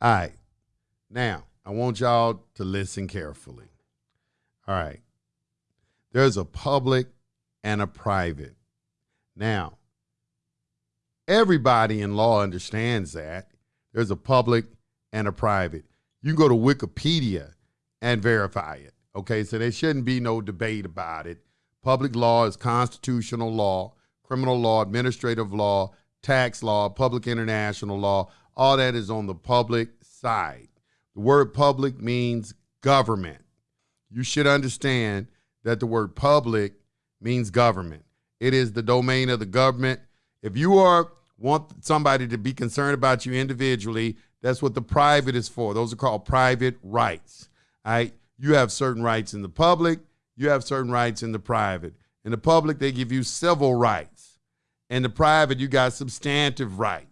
All right. Now, I want y'all to listen carefully. All right. There's a public and a private. Now, everybody in law understands that. There's a public and a private. You can go to Wikipedia and verify it. Okay, so there shouldn't be no debate about it. Public law is constitutional law, criminal law, administrative law, tax law, public international law. All that is on the public side. The word public means government. You should understand that the word public means government. It is the domain of the government. If you are want somebody to be concerned about you individually, that's what the private is for. Those are called private rights. All right. You have certain rights in the public, you have certain rights in the private. In the public, they give you civil rights. In the private, you got substantive rights,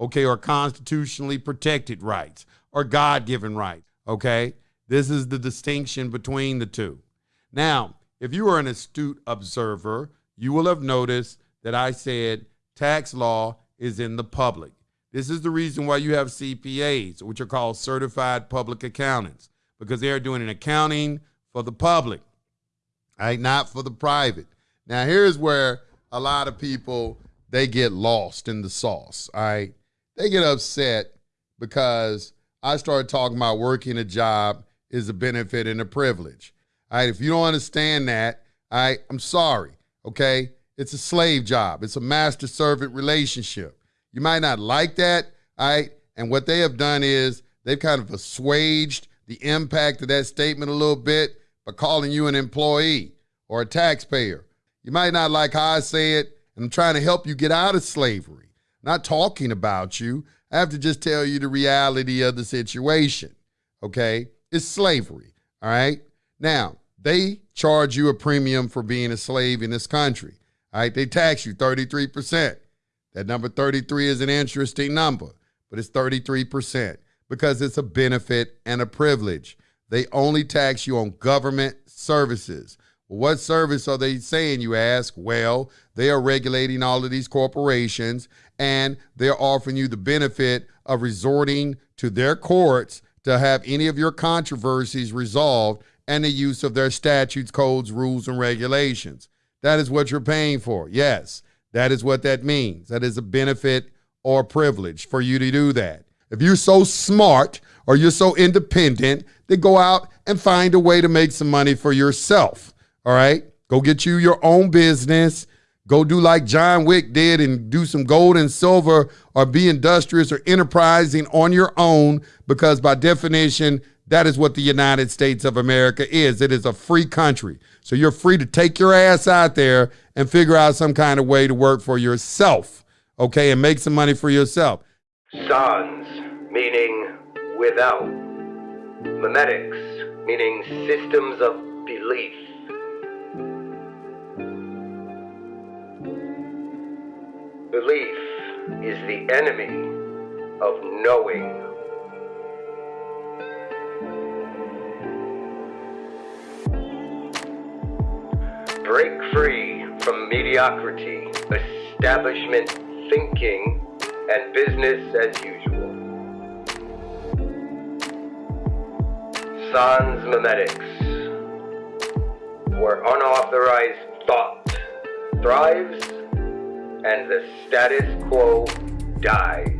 okay, or constitutionally protected rights, or God given rights, okay? This is the distinction between the two. Now, if you are an astute observer, you will have noticed that I said tax law is in the public. This is the reason why you have CPAs, which are called certified public accountants, because they are doing an accounting for the public, right? Not for the private. Now, here's where a lot of people they get lost in the sauce. All right. They get upset because I started talking about working a job is a benefit and a privilege. All right. If you don't understand that, all right, I'm sorry. Okay. It's a slave job. It's a master servant relationship. You might not like that, all right? And what they have done is they've kind of assuaged the impact of that statement a little bit by calling you an employee or a taxpayer. You might not like how I say it, and I'm trying to help you get out of slavery. Not talking about you. I have to just tell you the reality of the situation. Okay? It's slavery. All right? Now, they charge you a premium for being a slave in this country. All right? They tax you 33%. That number 33 is an interesting number, but it's 33% because it's a benefit and a privilege. They only tax you on government services. What service are they saying, you ask? Well, they are regulating all of these corporations and they're offering you the benefit of resorting to their courts to have any of your controversies resolved and the use of their statutes, codes, rules, and regulations. That is what you're paying for. Yes. That is what that means. That is a benefit or privilege for you to do that. If you're so smart or you're so independent, then go out and find a way to make some money for yourself. All right? Go get you your own business. Go do like John Wick did and do some gold and silver or be industrious or enterprising on your own because, by definition, that is what the United States of America is. It is a free country. So you're free to take your ass out there and figure out some kind of way to work for yourself, okay, and make some money for yourself. Sans, meaning without. Memetics, meaning systems of belief. Belief is the enemy of knowing. Break free from mediocrity, establishment thinking, and business as usual. Sans memetics, where unauthorized thought thrives and the status quo dies.